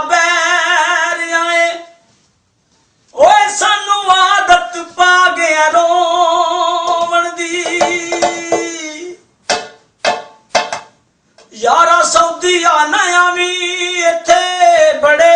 ਬੈਰ ਆਏ। ਸਾਨੂੰ ਆਦਤ ਪਾ ਗਿਆ ਰੋਵਣ ਦੀ। ਯਾਰਾ ਸੌਦੀਆ ਨਾ ਆਵੀਂ ਇੱਥੇ ਬੜੇ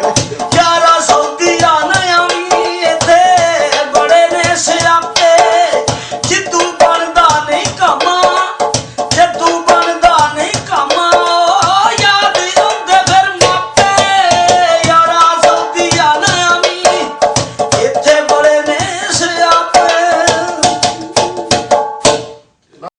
Thank you.